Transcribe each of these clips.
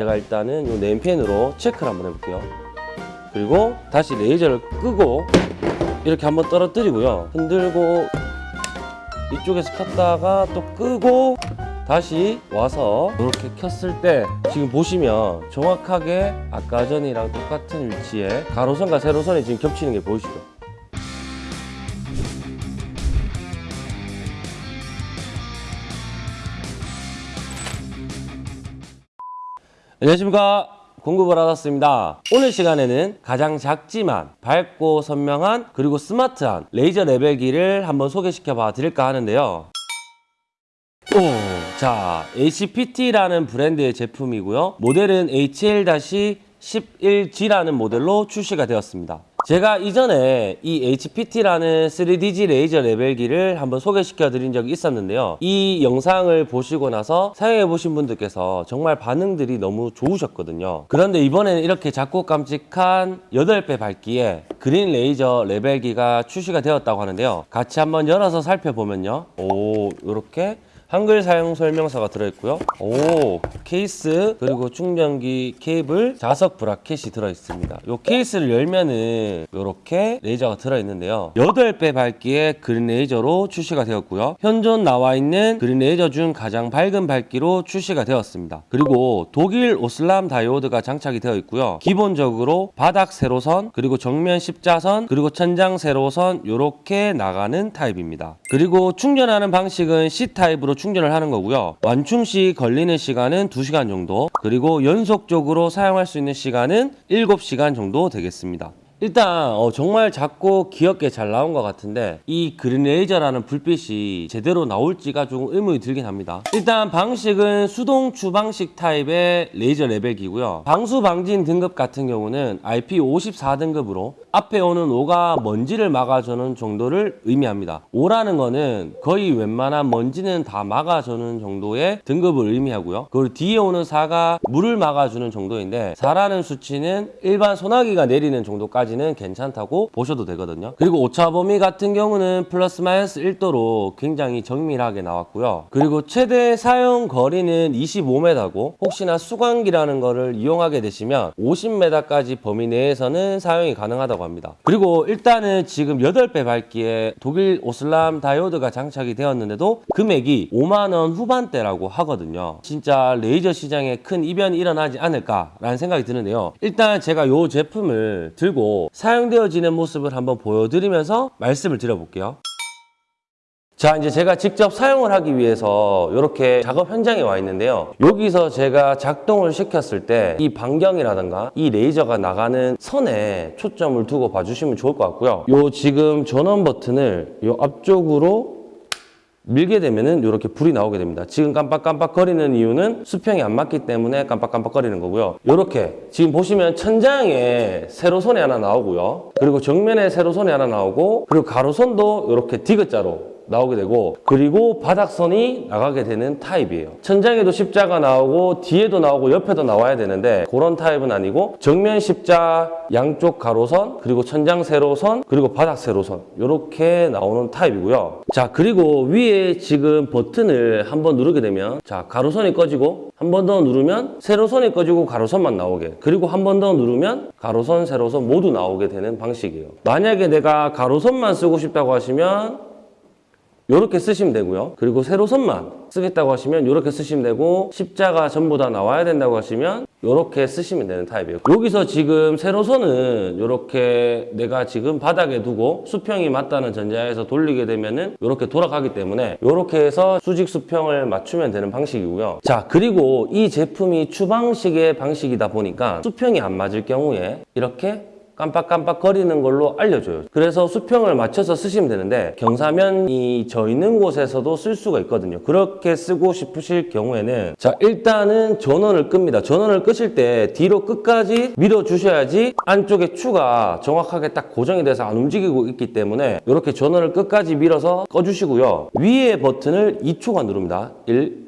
제가 일단은 이 네임펜으로 체크를 한번 해볼게요. 그리고 다시 레이저를 끄고 이렇게 한번 떨어뜨리고요. 흔들고 이쪽에서 켰다가 또 끄고 다시 와서 이렇게 켰을 때 지금 보시면 정확하게 아까 전이랑 똑같은 위치에 가로선과 세로선이 지금 겹치는 게 보이시죠? 안녕하십니까. 공급을 받았습니다. 오늘 시간에는 가장 작지만 밝고 선명한 그리고 스마트한 레이저 레벨기를 한번 소개시켜 봐 드릴까 하는데요. 오, 자 HPT라는 브랜드의 제품이고요. 모델은 HL-11G라는 모델로 출시가 되었습니다 제가 이전에 이 HPT라는 3DG 레이저 레벨기를 한번 소개시켜 드린 적이 있었는데요. 이 영상을 보시고 나서 사용해 보신 분들께서 정말 반응들이 너무 좋으셨거든요. 그런데 이번에는 이렇게 작고 깜찍한 8배 밝기에 그린 레이저 레벨기가 출시가 되었다고 하는데요. 같이 한번 열어서 살펴보면요. 오, 이렇게 한글 사용 설명서가 들어있고요. 오, 케이스 그리고 충전기 케이블 자석 bracket이 들어있습니다. 이 케이스를 열면은 이렇게 레이저가 들어있는데요. 8배 밝기의 그린 레이저로 출시가 되었고요. 현존 나와 있는 그린 레이저 중 가장 밝은 밝기로 출시가 되었습니다. 그리고 독일 오스람 다이오드가 장착이 되어 있고요. 기본적으로 바닥 세로선 그리고 정면 십자선 그리고 천장 세로선 이렇게 나가는 타입입니다. 그리고 충전하는 방식은 C 타입으로 충전을 하는 거고요. 완충 시 걸리는 시간은 2시간 정도, 그리고 연속적으로 사용할 수 있는 시간은 7시간 정도 되겠습니다. 일단 어, 정말 작고 귀엽게 잘 나온 것 같은데 이 그린 레이저라는 불빛이 제대로 나올지가 조금 의문이 들긴 합니다. 일단 방식은 수동 추방식 타입의 레이저 레벨기고요. 방수 방진 등급 같은 경우는 IP54 등급으로 앞에 오는 5가 먼지를 막아주는 정도를 의미합니다. 5라는 거는 거의 웬만한 먼지는 다 막아주는 정도의 등급을 의미하고요. 그리고 뒤에 오는 4가 물을 막아주는 정도인데 4라는 수치는 일반 소나기가 내리는 정도까지 까지는 괜찮다고 보셔도 되거든요. 그리고 오차 범위 같은 경우는 플러스 마이너스 1도로 굉장히 정밀하게 나왔고요. 그리고 최대 사용 거리는 25m고 혹시나 수광기라는 거를 이용하게 되시면 50m까지 범위 내에서는 사용이 가능하다고 합니다. 그리고 일단은 지금 8배 밝기에 독일 오슬람 다이오드가 장착이 되었는데도 금액이 5만원 후반대라고 하거든요. 진짜 레이저 시장에 큰 이변이 일어나지 않을까라는 생각이 드는데요. 일단 제가 이 제품을 들고 사용되어지는 모습을 한번 보여드리면서 말씀을 드려볼게요. 자 이제 제가 직접 사용을 하기 위해서 이렇게 작업 현장에 와 있는데요 여기서 제가 작동을 시켰을 때 이 반경이라든가 이 레이저가 나가는 선에 초점을 두고 봐주시면 좋을 것 같고요 요 지금 전원 버튼을 요 앞쪽으로 밀게 되면은 이렇게 불이 나오게 됩니다. 지금 깜빡깜빡 거리는 이유는 수평이 안 맞기 때문에 깜빡깜빡 거리는 거고요. 이렇게 지금 보시면 천장에 세로선이 하나 나오고요. 그리고 정면에 세로선이 하나 나오고 그리고 가로선도 이렇게 디귿자로 나오게 되고 그리고 바닥선이 나가게 되는 타입이에요. 천장에도 십자가 나오고 뒤에도 나오고 옆에도 나와야 되는데 그런 타입은 아니고 정면 십자 양쪽 가로선 그리고 천장 세로선 그리고 바닥 세로선 이렇게 나오는 타입이고요. 자 그리고 위에 지금 버튼을 한번 누르게 되면 자 가로선이 꺼지고 한 번 더 누르면 세로선이 꺼지고 가로선만 나오게 그리고 한 번 더 누르면 가로선 세로선 모두 나오게 되는 방식이에요. 만약에 내가 가로선만 쓰고 싶다고 하시면 이렇게 쓰시면 되고요. 그리고 세로선만 쓰겠다고 하시면 이렇게 쓰시면 되고 십자가 전부 다 나와야 된다고 하시면 이렇게 쓰시면 되는 타입이에요. 여기서 지금 세로선은 이렇게 내가 지금 바닥에 두고 수평이 맞다는 전제하에서 돌리게 되면은 이렇게 돌아가기 때문에 이렇게 해서 수직 수평을 맞추면 되는 방식이고요. 자 그리고 이 제품이 추방식의 방식이다 보니까 수평이 안 맞을 경우에 이렇게 깜빡깜빡 거리는 걸로 알려줘요. 그래서 수평을 맞춰서 쓰시면 되는데 경사면이 져 있는 곳에서도 쓸 수가 있거든요. 그렇게 쓰고 싶으실 경우에는 자 일단은 전원을 끕니다. 전원을 끄실 때 뒤로 끝까지 밀어 주셔야지 안쪽에 추가 정확하게 딱 고정이 돼서 안 움직이고 있기 때문에 이렇게 전원을 끝까지 밀어서 꺼주시고요. 위에 버튼을 2초간 누릅니다. 1,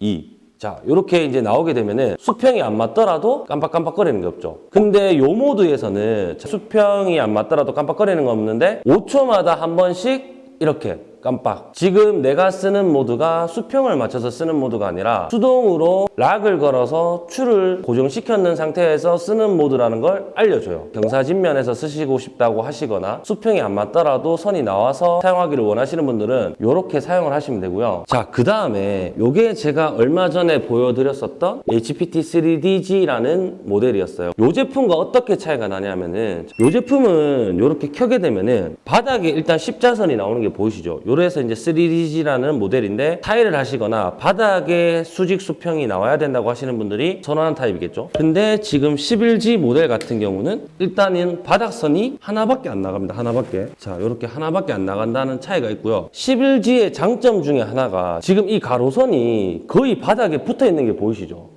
2 자 이렇게 이제 나오게 되면은 수평이 안 맞더라도 깜빡깜빡거리는 게 없죠. 근데 요 모드에서는 수평이 안 맞더라도 깜빡거리는 거 없는데 5초마다 한 번씩 이렇게 깜빡. 지금 내가 쓰는 모드가 수평을 맞춰서 쓰는 모드가 아니라 수동으로 락을 걸어서 추를 고정시켰는 상태에서 쓰는 모드라는 걸 알려줘요. 경사진면에서 쓰시고 싶다고 하시거나 수평이 안 맞더라도 선이 나와서 사용하기를 원하시는 분들은 이렇게 사용을 하시면 되고요. 자, 그 다음에 이게 제가 얼마 전에 보여드렸었던 HPT3DG라는 모델이었어요. 이 제품과 어떻게 차이가 나냐면은 이 제품은 이렇게 켜게 되면은 바닥에 일단 십자선이 나오는 게 보이시죠? 요래서 이제 3DG라는 모델인데 타일을 하시거나 바닥에 수직 수평이 나와야 된다고 하시는 분들이 선호하는 타입이겠죠. 근데 지금 11G 모델 같은 경우는 일단은 바닥선이 하나밖에 안 나갑니다. 하나밖에. 자, 이렇게 하나밖에 안 나간다는 차이가 있고요. 11G의 장점 중에 하나가 지금 이 가로선이 거의 바닥에 붙어 있는 게 보이시죠?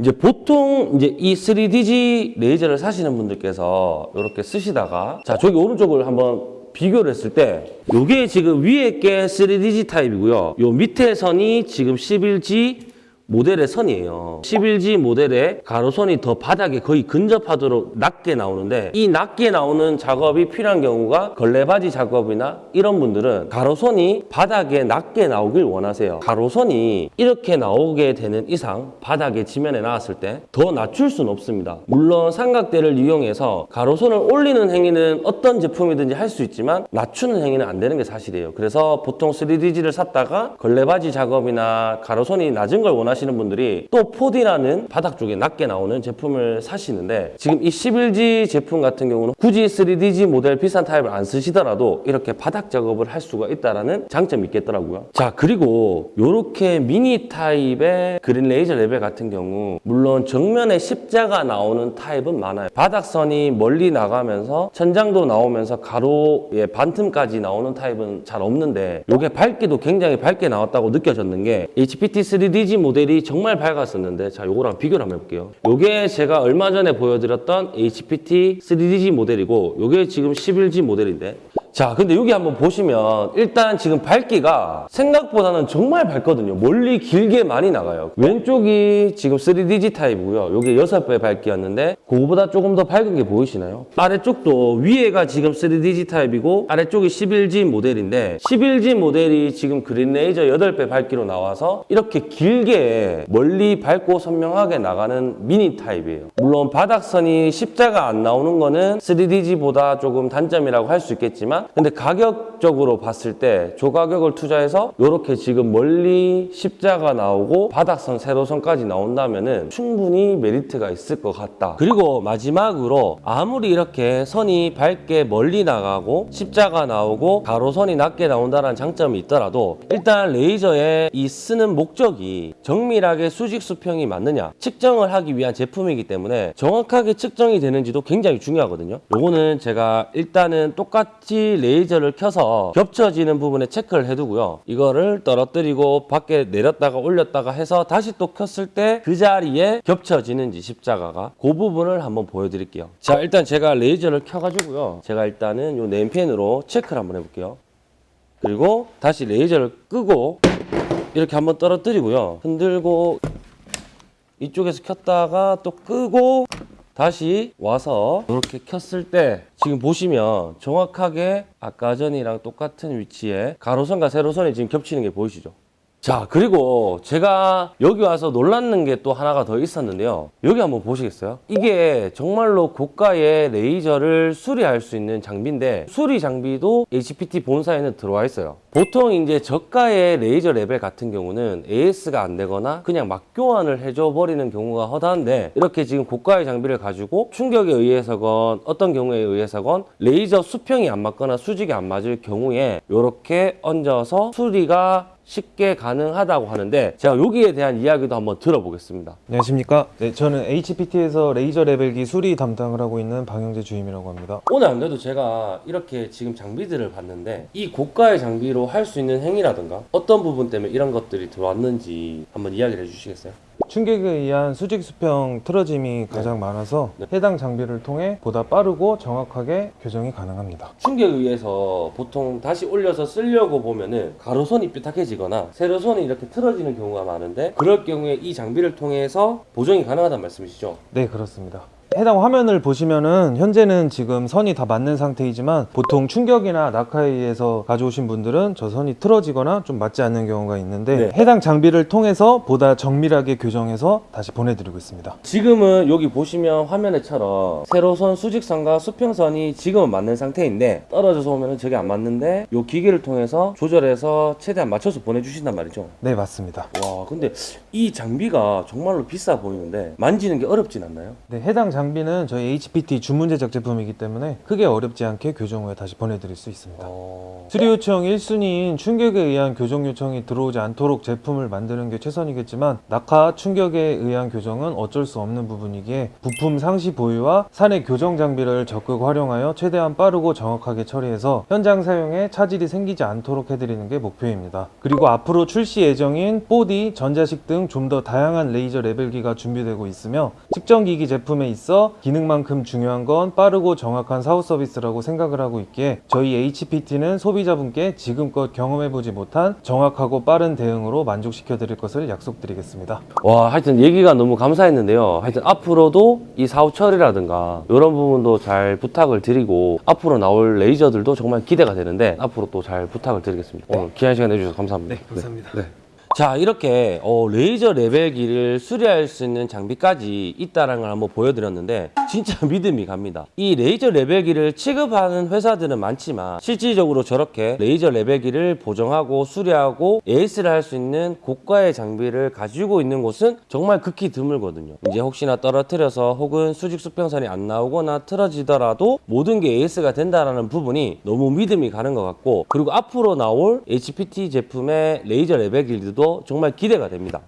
이제 보통 이제 이 3DG 레이저를 사시는 분들께서 이렇게 쓰시다가 자 저기 오른쪽을 한번 비교를 했을 때 요게 지금 위에 게 3DG 타입이고요. 요 밑에 선이 지금 11G 모델의 선이에요. 11G 모델의 가로선이 더 바닥에 거의 근접하도록 낮게 나오는데 이 낮게 나오는 작업이 필요한 경우가 걸레바지 작업이나 이런 분들은 가로선이 바닥에 낮게 나오길 원하세요. 가로선이 이렇게 나오게 되는 이상 바닥에 지면에 나왔을 때 더 낮출 수는 없습니다. 물론 삼각대를 이용해서 가로선을 올리는 행위는 어떤 제품이든지 할 수 있지만 낮추는 행위는 안 되는 게 사실이에요. 그래서 보통 3DG를 샀다가 걸레받이 작업이나 가로선이 낮은 걸 원하시는 분들이 또 4D라는 바닥 쪽에 낮게 나오는 제품을 사시는데 지금 이 11G 제품 같은 경우는 굳이 3DG 모델 비싼 타입을 안 쓰시더라도 이렇게 바닥 작업을 할 수가 있다는 장점이 있겠더라고요. 자 그리고 이렇게 미니 타입의 그린 레이저 레벨 같은 경우 물론 정면에 십자가 나오는 타입은 많아요. 바닥선이 멀리 나가면서 천장도 나오면서 가로의 반틈까지 나오는 타입은 잘 없는데 이게 밝기도 굉장히 밝게 나왔다고 느껴졌는 게 HPT 3DG 모델이 정말 밝았었는데 자 요거랑 비교를 한번 해볼게요. 요게 제가 얼마 전에 보여드렸던 HPT 3DG 모델이고 요게 지금 11G 모델인데 자 근데 여기 한번 보시면 일단 지금 밝기가 생각보다는 정말 밝거든요. 멀리 길게 많이 나가요. 왼쪽이 지금 3DG 타입이고요. 요게 6배 밝기였는데 그거보다 조금 더 밝은 게 보이시나요? 아래쪽도 위에가 지금 3DG 타입이고 아래쪽이 11G 모델인데 11G 모델이 지금 그린 레이저 8배 밝기로 나와서 이렇게 길게 멀리 밝고 선명하게 나가는 미니 타입이에요. 물론 바닥선이 십자가 안 나오는 거는 3DG보다 조금 단점이라고 할 수 있겠지만 근데 가격적으로 봤을 때 조가격을 투자해서 이렇게 지금 멀리 십자가 나오고 바닥선 세로선까지 나온다면 은 충분히 메리트가 있을 것 같다. 그리고 마지막으로 아무리 이렇게 선이 밝게 멀리 나가고 십자가 나오고 가로선이 낮게 나온다는 장점이 있더라도 일단 레이저의 이 쓰는 목적이 정밀하게 수직 수평이 맞느냐 측정을 하기 위한 제품이기 때문에 정확하게 측정이 되는지도 굉장히 중요하거든요. 요거는 제가 일단은 똑같이 레이저를 켜서 겹쳐지는 부분에 체크를 해두고요. 이거를 떨어뜨리고 밖에 내렸다가 올렸다가 해서 다시 또 켰을 때 그 자리에 겹쳐지는지 십자가가 그 부분을 한번 보여드릴게요. 자 일단 제가 레이저를 켜가지고요. 제가 일단은 요 네임펜으로 체크를 한번 해볼게요. 그리고 다시 레이저를 끄고 이렇게 한번 떨어뜨리고요. 흔들고 이쪽에서 켰다가 또 끄고 다시 와서 이렇게 켰을 때 지금 보시면 정확하게 아까 전이랑 똑같은 위치에 가로선과 세로선이 지금 겹치는 게 보이시죠? 자 그리고 제가 여기 와서 놀랐는 게 또 하나가 더 있었는데요 여기 한번 보시겠어요? 이게 정말로 고가의 레이저를 수리할 수 있는 장비인데 수리 장비도 HPT 본사에는 들어와 있어요 보통 이제 저가의 레이저 레벨 같은 경우는 AS가 안 되거나 그냥 막 교환을 해줘 버리는 경우가 허다한데 이렇게 지금 고가의 장비를 가지고 충격에 의해서건 어떤 경우에 의해서건 레이저 수평이 안 맞거나 수직이 안 맞을 경우에 이렇게 얹어서 수리가 쉽게 가능하다고 하는데 제가 여기에 대한 이야기도 한번 들어보겠습니다. 안녕하십니까. 네, 저는 HPT에서 레이저 레벨기 수리 담당을 하고 있는 방영재 주임이라고 합니다. 오늘 안 그래도 제가 이렇게 지금 장비들을 봤는데 이 고가의 장비로 할 수 있는 행위라든가 어떤 부분 때문에 이런 것들이 들어왔는지 한번 이야기를 해주시겠어요? 충격에 의한 수직 수평 틀어짐이 가장 많아서 네. 해당 장비를 통해 보다 빠르고 정확하게 교정이 가능합니다. 충격에 의해서 보통 다시 올려서 쓰려고 보면은 가로선이 삐딱해지거나 세로선이 이렇게 틀어지는 경우가 많은데 그럴 경우에 이 장비를 통해서 보정이 가능하다는 말씀이시죠? 네, 그렇습니다. 해당 화면을 보시면은 현재는 지금 선이 다 맞는 상태이지만 보통 충격이나 낙하에 의해서 가져오신 분들은 저 선이 틀어지거나 좀 맞지 않는 경우가 있는데 네. 해당 장비를 통해서 보다 정밀하게 교정해서 다시 보내드리고 있습니다. 지금은 여기 보시면 화면에처럼 세로선 수직선과 수평선이 지금은 맞는 상태인데 떨어져서 오면 저게 안 맞는데 이 기계를 통해서 조절해서 최대한 맞춰서 보내주신단 말이죠. 네 맞습니다. 와 근데 이 장비가 정말로 비싸 보이는데 만지는 게 어렵진 않나요? 네, 해당 장비 는 저희 HPT 주문 제작 제품이기 때문에 크게 어렵지 않게 교정 후에 다시 보내드릴 수 있습니다. 어... 수리 요청 1순위인 충격에 의한 교정 요청이 들어오지 않도록 제품을 만드는 게 최선이겠지만 낙하 충격에 의한 교정은 어쩔 수 없는 부분이기에 부품 상시 보유와 산의 교정 장비를 적극 활용하여 최대한 빠르고 정확하게 처리해서 현장 사용에 차질이 생기지 않도록 해드리는 게 목표입니다. 그리고 앞으로 출시 예정인 4D, 전자식 등 좀 더 다양한 레이저 레벨기가 준비되고 있으며 측정기기 제품에 있어 기능만큼 중요한 건 빠르고 정확한 사후 서비스라고 생각을 하고 있기에 저희 HPT는 소비자분께 지금껏 경험해보지 못한 정확하고 빠른 대응으로 만족시켜 드릴 것을 약속드리겠습니다. 와 하여튼 얘기가 너무 감사했는데요 하여튼 앞으로도 이 사후 처리라든가 이런 부분도 잘 부탁을 드리고 앞으로 나올 레이저들도 정말 기대가 되는데 앞으로 또 잘 부탁을 드리겠습니다 오늘 귀한 시간 내주셔서 감사합니다 감사합니다. 네. 자 이렇게 어, 레이저 레벨기를 수리할 수 있는 장비까지 있다는 걸 한번 보여드렸는데 진짜 믿음이 갑니다. 이 레이저 레벨기를 취급하는 회사들은 많지만 실질적으로 저렇게 레이저 레벨기를 보정하고 수리하고 AS를 할 수 있는 고가의 장비를 가지고 있는 곳은 정말 극히 드물거든요. 이제 혹시나 떨어뜨려서 혹은 수직 수평선이 안 나오거나 틀어지더라도 모든 게 AS가 된다는 부분이 너무 믿음이 가는 것 같고 그리고 앞으로 나올 HPT 제품의 레이저 레벨기들도 정말 기대가 됩니다.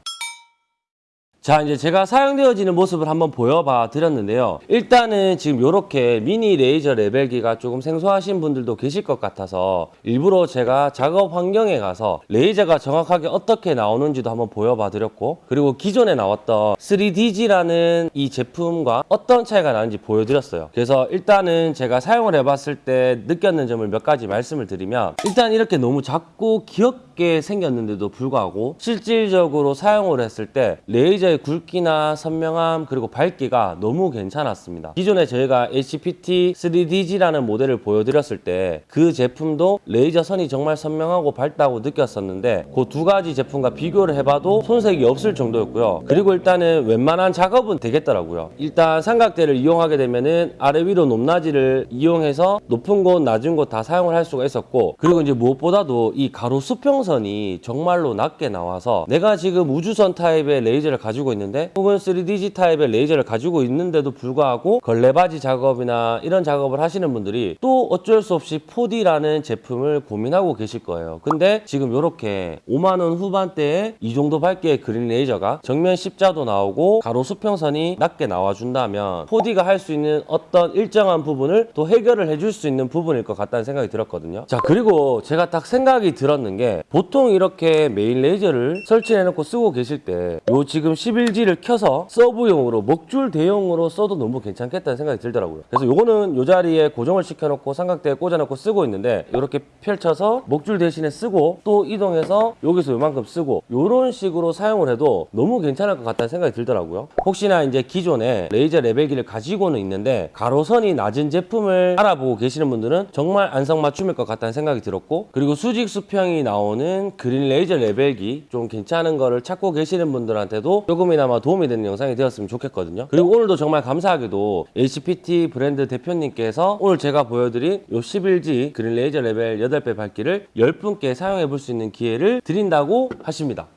자 이제 제가 사용되어지는 모습을 한번 보여봐 드렸는데요 일단은 지금 이렇게 미니 레이저 레벨기가 조금 생소하신 분들도 계실 것 같아서 일부러 제가 작업 환경에 가서 레이저가 정확하게 어떻게 나오는지도 한번 보여봐 드렸고 그리고 기존에 나왔던 3DG라는 이 제품과 어떤 차이가 나는지 보여드렸어요 그래서 일단은 제가 사용을 해봤을 때 느꼈는 점을 몇 가지 말씀을 드리면 일단 이렇게 너무 작고 귀엽게 생겼는데도 불구하고 실질적으로 사용을 했을 때 레이저의 굵기나 선명함 그리고 밝기가 너무 괜찮았습니다. 기존에 저희가 HPT 3DG라는 모델을 보여드렸을 때 그 제품도 레이저 선이 정말 선명하고 밝다고 느꼈었는데 그 두 가지 제품과 비교를 해봐도 손색이 없을 정도였고요. 그리고 일단은 웬만한 작업은 되겠더라고요. 일단 삼각대를 이용하게 되면은 아래 위로 높낮이를 이용해서 높은 곳 낮은 곳 다 사용을 할 수가 있었고 그리고 이제 무엇보다도 이 가로 수평 선이 정말로 낮게 나와서 내가 지금 우주선 타입의 레이저를 가지고 있는데 혹은 3DG 타입의 레이저를 가지고 있는데도 불구하고 걸레받이 작업이나 이런 작업을 하시는 분들이 또 어쩔 수 없이 4D라는 제품을 고민하고 계실 거예요. 근데 지금 이렇게 5만원 후반대에 이 정도 밝기의 그린 레이저가 정면 십자도 나오고 가로 수평선이 낮게 나와준다면 4D가 할 수 있는 어떤 일정한 부분을 또 해결을 해줄 수 있는 부분일 것 같다는 생각이 들었거든요. 자 그리고 제가 딱 생각이 들었는 게 보통 이렇게 메인 레이저를 설치해 놓고 쓰고 계실 때 요 지금 11G를 켜서 서브용으로 먹줄 대용으로 써도 너무 괜찮겠다는 생각이 들더라고요. 그래서 요거는 요 자리에 고정을 시켜 놓고 삼각대에 꽂아 놓고 쓰고 있는데 이렇게 펼쳐서 먹줄 대신에 쓰고 또 이동해서 여기서 요만큼 쓰고 요런 식으로 사용을 해도 너무 괜찮을 것 같다는 생각이 들더라고요. 혹시나 이제 기존에 레이저 레벨기를 가지고는 있는데 가로선이 낮은 제품을 알아보고 계시는 분들은 정말 안성맞춤일 것 같다는 생각이 들었고 그리고 수직 수평이 나오는 그린 레이저 레벨기 좀 괜찮은 거를 찾고 계시는 분들한테도 조금이나마 도움이 되는 영상이 되었으면 좋겠거든요. 그리고 오늘도 정말 감사하게도 HPT 브랜드 대표님께서 오늘 제가 보여드린 요 11G 그린 레이저 레벨 8배 밝기를 10분께 사용해 볼 수 있는 기회를 드린다고 하십니다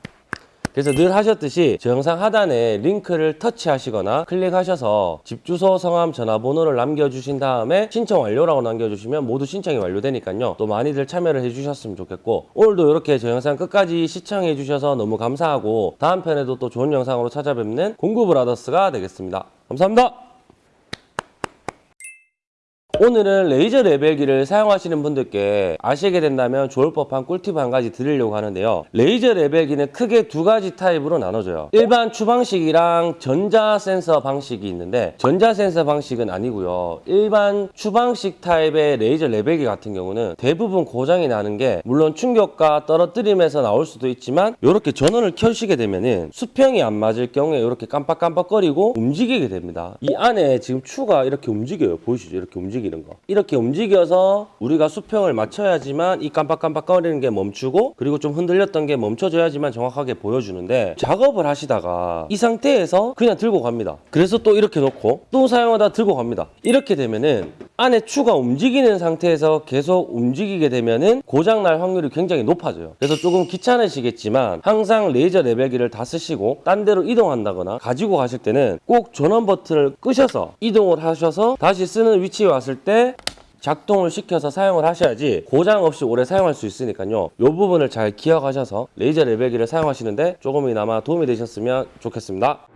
그래서 늘 하셨듯이 저 영상 하단에 링크를 터치하시거나 클릭하셔서 집 주소, 성함, 전화번호를 남겨주신 다음에 신청 완료라고 남겨주시면 모두 신청이 완료되니까요. 또 많이들 참여를 해주셨으면 좋겠고 오늘도 이렇게 저 영상 끝까지 시청해 주셔서 너무 감사하고 다음 편에도 또 좋은 영상으로 찾아뵙는 공구브라더스가 되겠습니다. 감사합니다. 오늘은 레이저 레벨기를 사용하시는 분들께 아시게 된다면 좋을 법한 꿀팁 한 가지 드리려고 하는데요. 레이저 레벨기는 크게 두 가지 타입으로 나눠져요. 일반 추방식이랑 전자 센서 방식이 있는데 전자 센서 방식은 아니고요. 일반 추방식 타입의 레이저 레벨기 같은 경우는 대부분 고장이 나는 게 물론 충격과 떨어뜨림에서 나올 수도 있지만 이렇게 전원을 켜시게 되면은 수평이 안 맞을 경우에 이렇게 깜빡깜빡거리고 움직이게 됩니다. 이 안에 지금 추가 이렇게 움직여요. 보이시죠? 이렇게 움직이는 거. 이렇게 움직여서 우리가 수평을 맞춰야지만 이 깜빡깜빡거리는 게 멈추고 그리고 좀 흔들렸던 게 멈춰져야지만 정확하게 보여주는데 작업을 하시다가 이 상태에서 그냥 들고 갑니다. 그래서 또 이렇게 놓고 또 사용하다 들고 갑니다. 이렇게 되면은 안에 추가 움직이는 상태에서 계속 움직이게 되면은 고장 날 확률이 굉장히 높아져요. 그래서 조금 귀찮으시겠지만 항상 레이저 레벨기를 다 쓰시고 딴 데로 이동한다거나 가지고 가실 때는 꼭 전원 버튼을 끄셔서 이동을 하셔서 다시 쓰는 위치에 왔을 때 작동을 시켜서 사용을 하셔야지 고장 없이 오래 사용할 수 있으니까요. 이 부분을 잘 기억하셔서 레이저 레벨기를 사용하시는데 조금이나마 도움이 되셨으면 좋겠습니다.